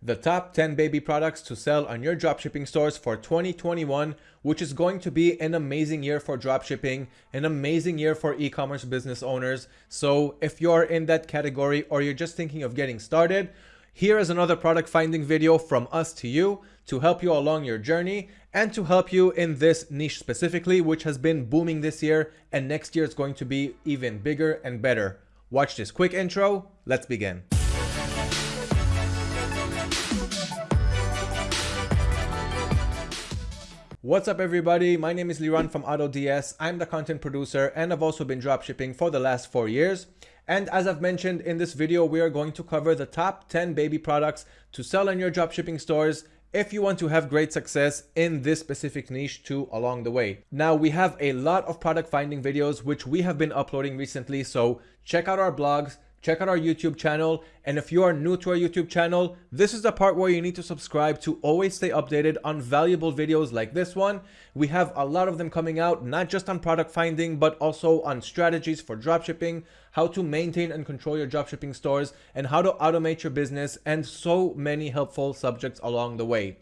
the top 10 baby products to sell on your dropshipping stores for 2021, which is going to be an amazing year for dropshipping, an amazing year for e-commerce business owners. So if you're in that category or you're just thinking of getting started, here is another product finding video from us to you to help you along your journey and to help you in this niche specifically, which has been booming this year and next year is going to be even bigger and better. Watch this quick intro. Let's begin. What's up everybody? My name is Liran from AutoDS. I'm the content producer and I've also been dropshipping for the last four years. And as I've mentioned in this video, we are going to cover the top 10 baby products to sell in your dropshipping stores if you want to have great success in this specific niche too along the way. Now we have a lot of product finding videos which we have been uploading recently, so check out our blogs, check out our YouTube channel. And if you are new to our YouTube channel, this is the part where you need to subscribe to always stay updated on valuable videos like this one. We have a lot of them coming out, not just on product finding, but also on strategies for dropshipping, how to maintain and control your dropshipping stores, and how to automate your business, and so many helpful subjects along the way.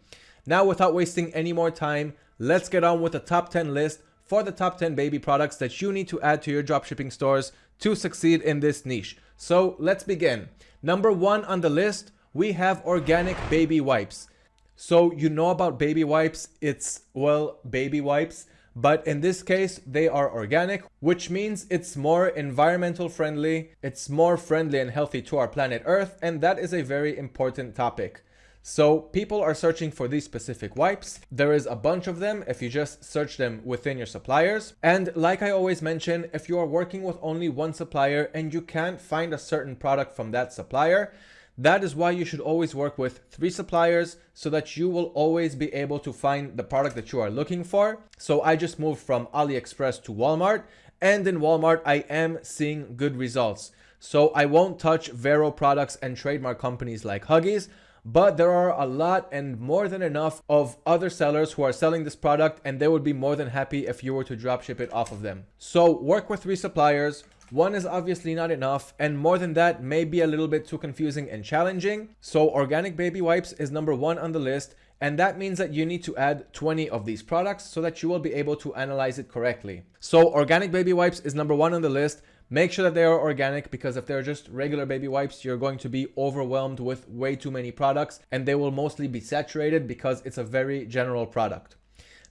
Now, without wasting any more time, let's get on with the top 10 list for the top 10 baby products that you need to add to your dropshipping stores to succeed in this niche. So let's begin. Number one on the list, we have organic baby wipes. So you know about baby wipes, it's, well, baby wipes, but in this case, they are organic, which means it's more environmental friendly, it's more friendly and healthy to our planet Earth, and that is a very important topic. So people are searching for these specific wipes. There is a bunch of them if you just search them within your suppliers. And like I always mention, if you are working with only one supplier and you can't find a certain product from that supplier, that is why you should always work with three suppliers so that you will always be able to find the product that you are looking for. So I just moved from AliExpress to Walmart and in Walmart, I am seeing good results. So I won't touch VeRO products and trademark companies like Huggies, but there are a lot and more than enough of other sellers who are selling this product and they would be more than happy if you were to drop ship it off of them. So work with three suppliers. One is obviously not enough and more than that may be a little bit too confusing and challenging. So organic baby wipes is number one on the list and that means that you need to add 20 of these products so that you will be able to analyze it correctly. So organic baby wipes is number one on the list Make sure that they are organic because if they're just regular baby wipes, you're going to be overwhelmed with way too many products and they will mostly be saturated because it's a very general product.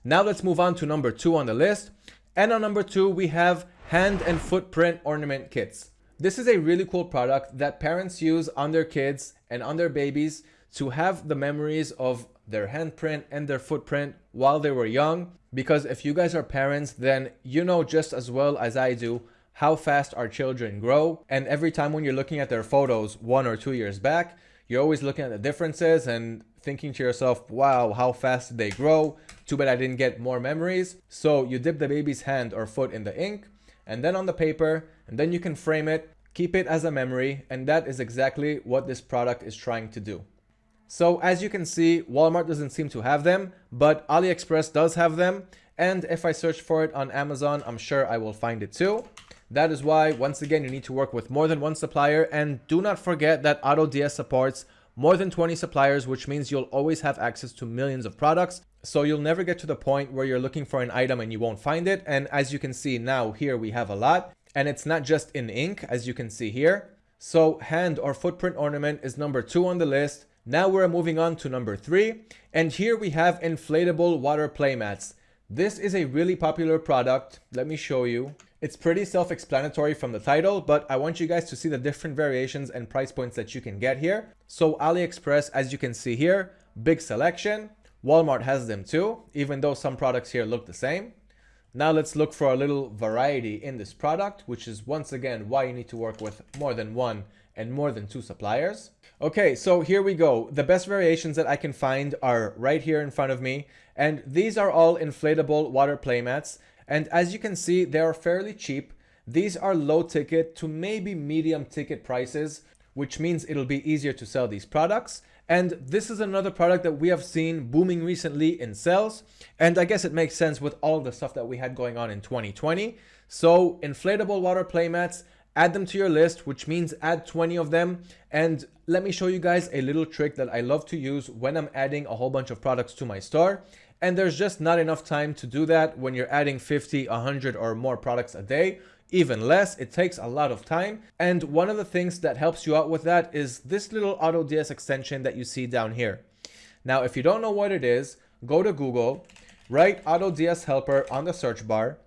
Now let's move on to number two on the list. And on number two, we have hand and footprint ornament kits. This is a really cool product that parents use on their kids and on their babies to have the memories of their handprint and their footprint while they were young. Because if you guys are parents, then you know just as well as I do how fast our children grow. And every time when you're looking at their photos one or two years back, you're always looking at the differences and thinking to yourself, wow, how fast they grow? Too bad I didn't get more memories. So you dip the baby's hand or foot in the ink and then on the paper, and then you can frame it, keep it as a memory. And that is exactly what this product is trying to do. So as you can see, Walmart doesn't seem to have them, but AliExpress does have them. And if I search for it on Amazon, I'm sure I will find it too. That is why, once again, you need to work with more than one supplier and do not forget that AutoDS supports more than 20 suppliers, which means you'll always have access to millions of products. So you'll never get to the point where you're looking for an item and you won't find it. And as you can see now here, we have a lot and it's not just in ink, as you can see here. So hand or footprint ornament is number two on the list. Now we're moving on to number three. And here we have inflatable water playmats. This is a really popular product. Let me show you. It's pretty self-explanatory from the title, but I want you guys to see the different variations and price points that you can get here. So AliExpress, as you can see here, big selection. Walmart has them too, even though some products here look the same. Now let's look for a little variety in this product, which is once again why you need to work with more than one and more than two suppliers. Okay, so here we go. The best variations that I can find are right here in front of me. And these are all inflatable water playmats. And as you can see, they are fairly cheap. These are low ticket to maybe medium ticket prices, which means it'll be easier to sell these products. And this is another product that we have seen booming recently in sales. And I guess it makes sense with all the stuff that we had going on in 2020. So inflatable water playmats add them to your list, which means add 20 of them. And let me show you guys a little trick that I love to use when I'm adding a whole bunch of products to my store. And there's just not enough time to do that when you're adding 50, 100 or more products a day even less. It takes a lot of time. And one of the things that helps you out with that is this little AutoDS extension that you see down here. Now, if you don't know what it is, go to Google, write AutoDS helper on the search bar,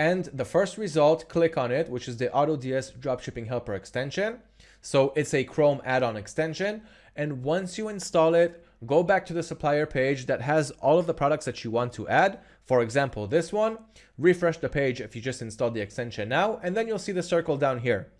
and the first result, click on it, which is the AutoDS dropshipping helper extension. So it's a Chrome add-on extension. And once you install it, go back to the supplier page that has all of the products that you want to add. For example, this one, refresh the page if you just installed the extension now, and then you'll see the circle down here.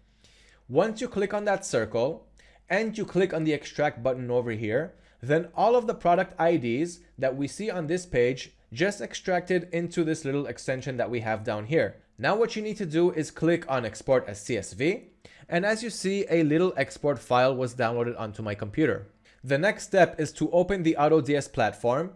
Once you click on that circle and you click on the extract button over here, then all of the product IDs that we see on this page just extracted into this little extension that we have down here. Now what you need to do is click on export as CSV. And as you see, a little export file was downloaded onto my computer. The next step is to open the AutoDS platform.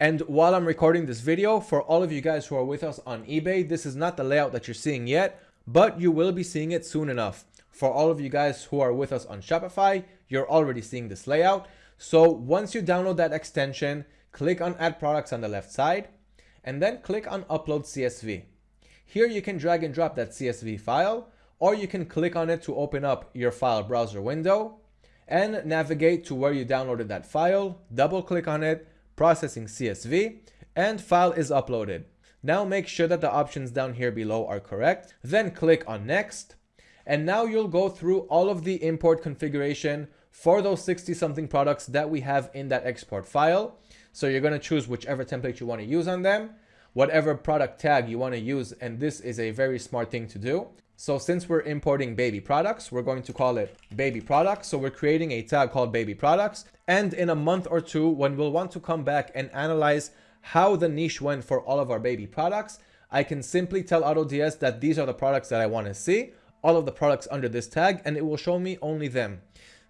And while I'm recording this video, for all of you guys who are with us on eBay, this is not the layout that you're seeing yet, but you will be seeing it soon enough. For all of you guys who are with us on Shopify, you're already seeing this layout. So once you download that extension, click on add products on the left side, and then click on upload CSV. Here you can drag and drop that CSV file, or you can click on it to open up your file browser window and navigate to where you downloaded that file, double click on it, processing CSV, and file is uploaded. Now make sure that the options down here below are correct, then click on next, and now you'll go through all of the import configuration for those 60 something products that we have in that export file. So you're going to choose whichever template you want to use on them, whatever product tag you want to use, and this is a very smart thing to do. So since we're importing baby products, we're going to call it baby products. So we're creating a tag called baby products. And in a month or two, when we'll want to come back and analyze how the niche went for all of our baby products, I can simply tell AutoDS that these are the products that I want to see, all of the products under this tag, and it will show me only them.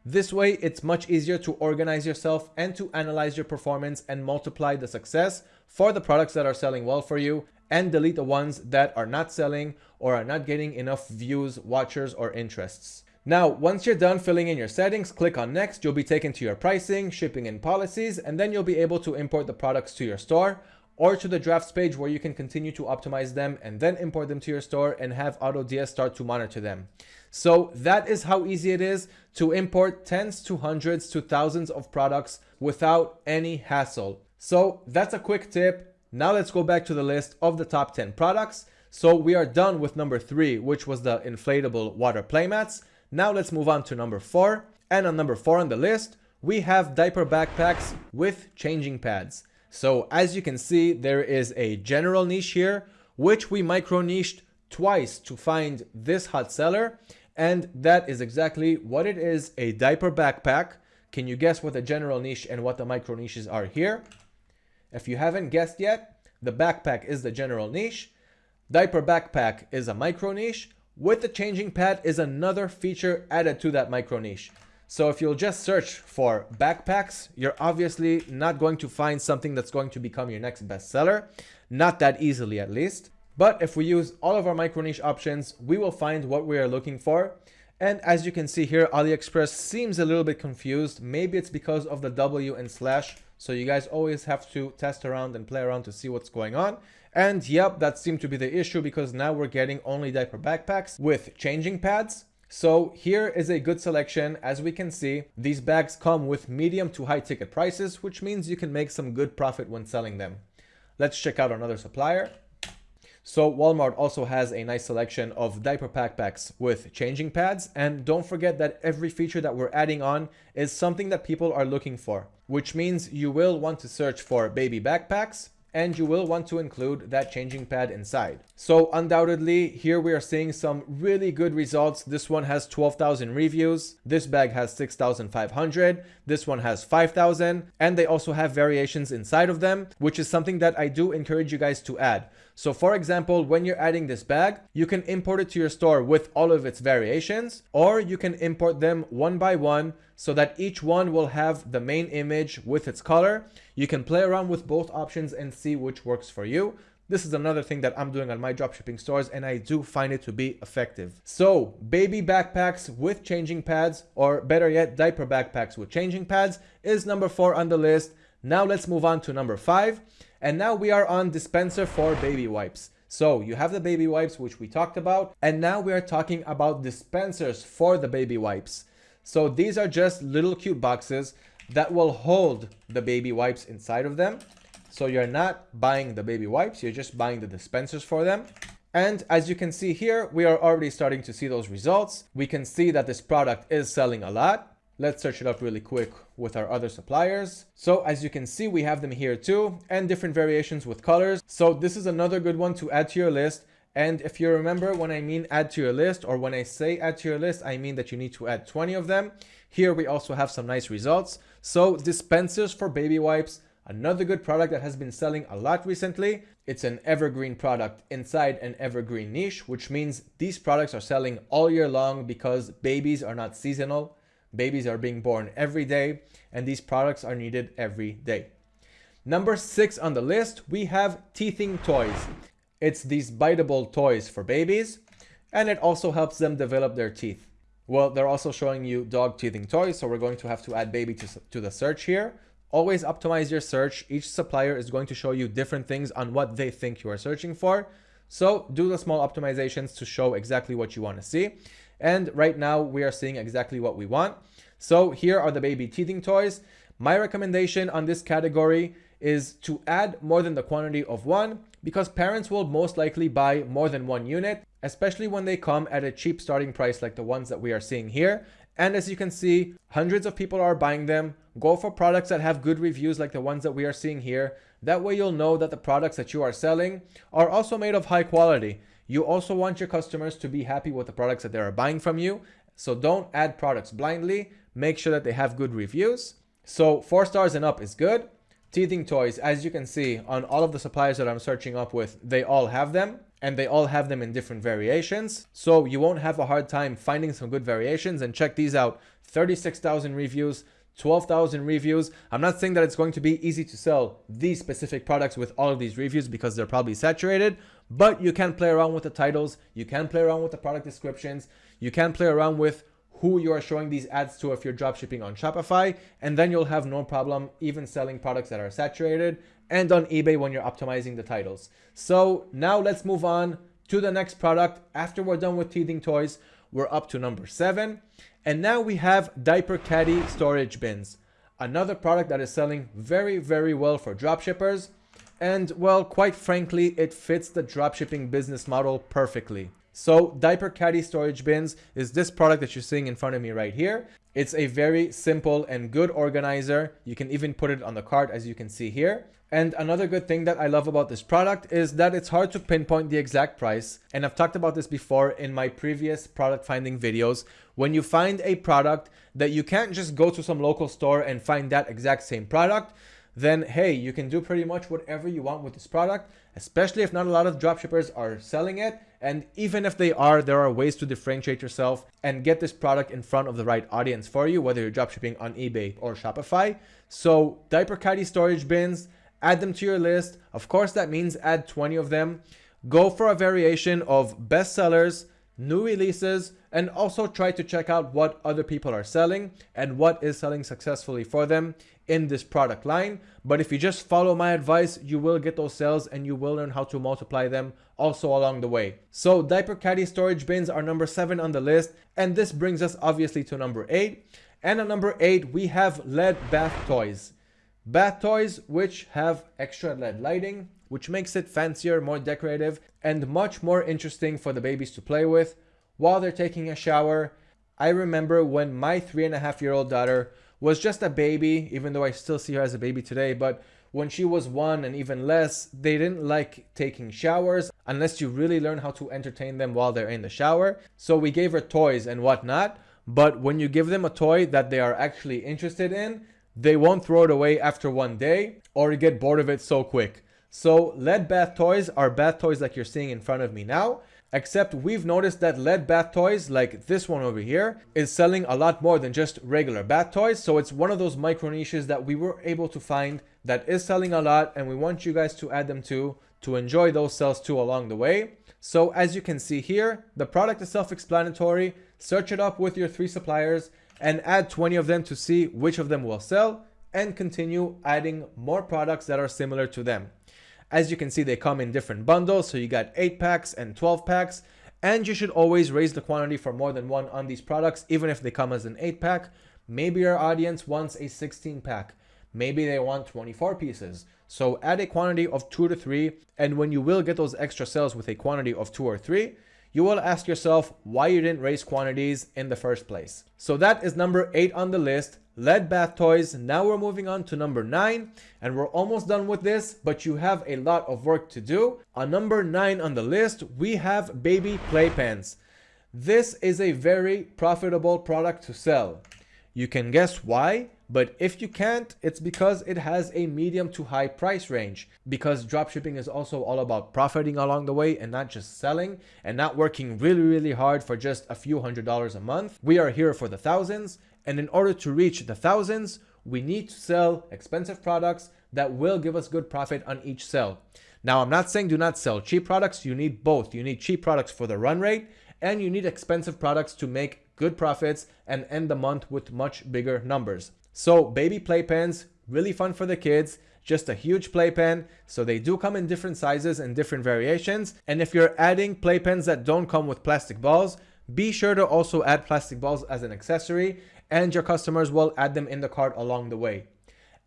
This way, it's much easier to organize yourself and to analyze your performance and multiply the success for the products that are selling well for you and delete the ones that are not selling or are not getting enough views, watchers, or interests. Now, once you're done filling in your settings, click on next. You'll be taken to your pricing, shipping, and policies, and then you'll be able to import the products to your store or to the drafts page where you can continue to optimize them and then import them to your store and have AutoDS start to monitor them. So that is how easy it is to import tens to hundreds to thousands of products without any hassle. So that's a quick tip. Now let's go back to the list of the top 10 products. So we are done with number three, which was the inflatable water playmats. Now let's move on to number four. And on number four on the list, we have diaper backpacks with changing pads. So as you can see, there is a general niche here, which we micro niched twice to find this hot seller. And that is exactly what it is, a diaper backpack. Can you guess what the general niche and what the micro niches are here? If you haven't guessed yet, the backpack is the general niche. Diaper backpack is a micro niche. With the changing pad is another feature added to that micro niche. So if you'll just search for backpacks, you're obviously not going to find something that's going to become your next bestseller. Not that easily at least. But if we use all of our micro niche options, we will find what we are looking for. And as you can see here, AliExpress seems a little bit confused. Maybe it's because of the W and slash so you guys always have to test around and play around to see what's going on. And yep, that seemed to be the issue because now we're getting only diaper backpacks with changing pads. So here is a good selection. As we can see, these bags come with medium to high ticket prices, which means you can make some good profit when selling them. Let's check out another supplier. So Walmart also has a nice selection of diaper backpacks with changing pads. And don't forget that every feature that we're adding on is something that people are looking for, which means you will want to search for baby backpacks, and you will want to include that changing pad inside. So undoubtedly, here we are seeing some really good results. This one has 12,000 reviews. This bag has 6,500. This one has 5,000. And they also have variations inside of them, which is something that I do encourage you guys to add. So for example, when you're adding this bag, you can import it to your store with all of its variations, or you can import them one by one so that each one will have the main image with its color. You can play around with both options and see which works for you. This is another thing that I'm doing on my dropshipping stores and I do find it to be effective. So baby backpacks with changing pads or better yet diaper backpacks with changing pads is number four on the list. Now let's move on to number five. And now we are on dispenser for baby wipes. So you have the baby wipes, which we talked about. And now we are talking about dispensers for the baby wipes. So these are just little cute boxes that will hold the baby wipes inside of them. So you're not buying the baby wipes, you're just buying the dispensers for them. And as you can see here, we are already starting to see those results. We can see that this product is selling a lot. Let's search it up really quick with our other suppliers. So as you can see, we have them here too and different variations with colors. So this is another good one to add to your list. And if you remember when I mean add to your list or when I say add to your list, I mean that you need to add 20 of them. Here we also have some nice results. So dispensers for baby wipes, Another good product that has been selling a lot recently, it's an evergreen product inside an evergreen niche, which means these products are selling all year long because babies are not seasonal. Babies are being born every day and these products are needed every day. Number six on the list, we have teething toys. It's these biteable toys for babies and it also helps them develop their teeth. Well, they're also showing you dog teething toys, so we're going to have to add baby to, to the search here. Always optimize your search. Each supplier is going to show you different things on what they think you are searching for. So do the small optimizations to show exactly what you want to see. And right now we are seeing exactly what we want. So here are the baby teething toys. My recommendation on this category is to add more than the quantity of one because parents will most likely buy more than one unit, especially when they come at a cheap starting price like the ones that we are seeing here. And as you can see, hundreds of people are buying them. Go for products that have good reviews like the ones that we are seeing here. That way you'll know that the products that you are selling are also made of high quality. You also want your customers to be happy with the products that they are buying from you. So don't add products blindly. Make sure that they have good reviews. So four stars and up is good. Teething toys, as you can see on all of the suppliers that I'm searching up with, they all have them and they all have them in different variations. So you won't have a hard time finding some good variations and check these out. 36,000 reviews, 12,000 reviews. I'm not saying that it's going to be easy to sell these specific products with all of these reviews because they're probably saturated, but you can play around with the titles. You can play around with the product descriptions. You can play around with who you are showing these ads to if you're dropshipping on Shopify, and then you'll have no problem even selling products that are saturated and on eBay when you're optimizing the titles. So now let's move on to the next product. After we're done with teething toys, we're up to number seven. And now we have diaper caddy storage bins. Another product that is selling very, very well for dropshippers. And well, quite frankly, it fits the dropshipping business model perfectly. So diaper caddy storage bins is this product that you're seeing in front of me right here. It's a very simple and good organizer. You can even put it on the cart as you can see here. And another good thing that I love about this product is that it's hard to pinpoint the exact price. And I've talked about this before in my previous product finding videos. When you find a product that you can't just go to some local store and find that exact same product, then hey, you can do pretty much whatever you want with this product, especially if not a lot of dropshippers are selling it. And even if they are, there are ways to differentiate yourself and get this product in front of the right audience for you, whether you're dropshipping on eBay or Shopify. So diaper caddy storage bins, add them to your list. Of course, that means add 20 of them. Go for a variation of bestsellers, new releases, and also try to check out what other people are selling and what is selling successfully for them in this product line. But if you just follow my advice, you will get those sales and you will learn how to multiply them also along the way. So diaper caddy storage bins are number seven on the list. And this brings us obviously to number eight. And at number eight, we have LED bath toys. Bath toys which have extra LED lighting, which makes it fancier, more decorative, and much more interesting for the babies to play with while they're taking a shower. I remember when my three and a half year old daughter was just a baby, even though I still see her as a baby today, but when she was one and even less, they didn't like taking showers unless you really learn how to entertain them while they're in the shower. So we gave her toys and whatnot. But when you give them a toy that they are actually interested in, they won't throw it away after one day or get bored of it so quick. So LED bath toys are bath toys like you're seeing in front of me now. Except we've noticed that LED bath toys, like this one over here, is selling a lot more than just regular bath toys. So it's one of those micro niches that we were able to find that is selling a lot and we want you guys to add them to, to enjoy those sales too along the way. So as you can see here, the product is self-explanatory. Search it up with your three suppliers and add 20 of them to see which of them will sell and continue adding more products that are similar to them. As you can see, they come in different bundles. So you got 8 packs and 12 packs. And you should always raise the quantity for more than one on these products, even if they come as an 8 pack. Maybe your audience wants a 16 pack. Maybe they want 24 pieces. So add a quantity of 2 to 3. And when you will get those extra sales with a quantity of 2 or 3, you will ask yourself why you didn't raise quantities in the first place. So that is number 8 on the list. LED bath toys. Now we're moving on to number nine and we're almost done with this, but you have a lot of work to do. On number nine on the list, we have baby playpens. This is a very profitable product to sell. You can guess why, but if you can't, it's because it has a medium to high price range. Because dropshipping is also all about profiting along the way and not just selling and not working really, really hard for just a few hundred dollars a month. We are here for the thousands and in order to reach the thousands, we need to sell expensive products that will give us good profit on each sell. Now, I'm not saying do not sell cheap products. You need both. You need cheap products for the run rate and you need expensive products to make good profits and end the month with much bigger numbers. So baby playpens, really fun for the kids just a huge playpen. So they do come in different sizes and different variations. And if you're adding playpens that don't come with plastic balls, be sure to also add plastic balls as an accessory and your customers will add them in the cart along the way.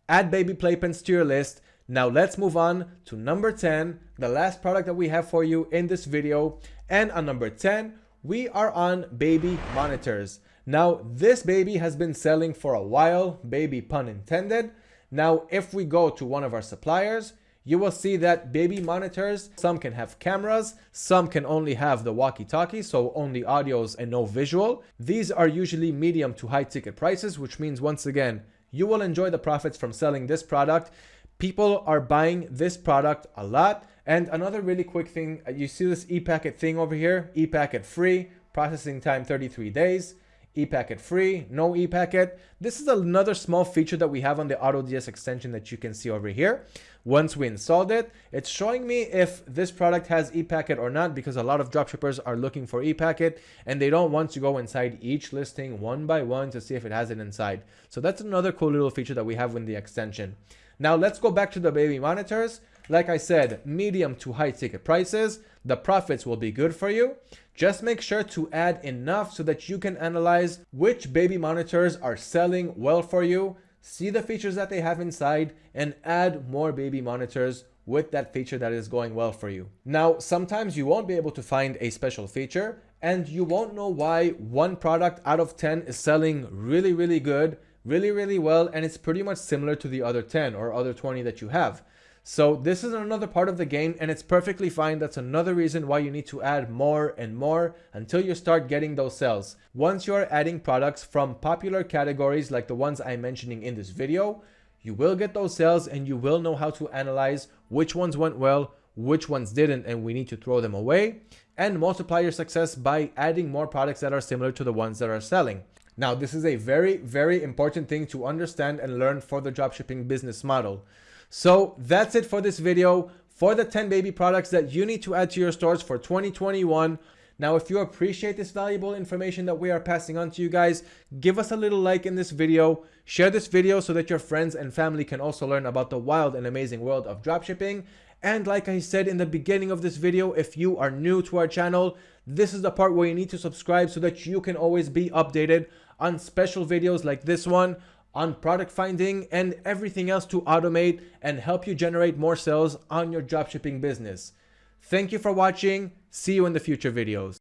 Add baby playpens to your list. Now let's move on to number 10, the last product that we have for you in this video. And on number 10, we are on baby monitors. Now this baby has been selling for a while, baby pun intended. Now if we go to one of our suppliers, you will see that baby monitors, some can have cameras, some can only have the walkie-talkie, so only audios and no visual. These are usually medium to high ticket prices, which means once again, you will enjoy the profits from selling this product. People are buying this product a lot. And another really quick thing, you see this ePacket thing over here, ePacket free, processing time 33 days ePacket free, no ePacket. This is another small feature that we have on the AutoDS extension that you can see over here. Once we installed it, it's showing me if this product has ePacket or not because a lot of dropshippers are looking for ePacket and they don't want to go inside each listing one by one to see if it has it inside. So that's another cool little feature that we have in the extension. Now let's go back to the baby monitors. Like I said, medium to high ticket prices, the profits will be good for you. Just make sure to add enough so that you can analyze which baby monitors are selling well for you, see the features that they have inside, and add more baby monitors with that feature that is going well for you. Now, sometimes you won't be able to find a special feature and you won't know why one product out of 10 is selling really, really good, really, really well, and it's pretty much similar to the other 10 or other 20 that you have. So this is another part of the game and it's perfectly fine. That's another reason why you need to add more and more until you start getting those sales. Once you are adding products from popular categories like the ones I'm mentioning in this video, you will get those sales and you will know how to analyze which ones went well, which ones didn't, and we need to throw them away and multiply your success by adding more products that are similar to the ones that are selling. Now, this is a very, very important thing to understand and learn for the dropshipping business model. So that's it for this video for the 10 baby products that you need to add to your stores for 2021. Now, if you appreciate this valuable information that we are passing on to you guys, give us a little like in this video, share this video so that your friends and family can also learn about the wild and amazing world of dropshipping. And like I said in the beginning of this video, if you are new to our channel, this is the part where you need to subscribe so that you can always be updated on special videos like this one, on product finding and everything else to automate and help you generate more sales on your dropshipping business. Thank you for watching. See you in the future videos.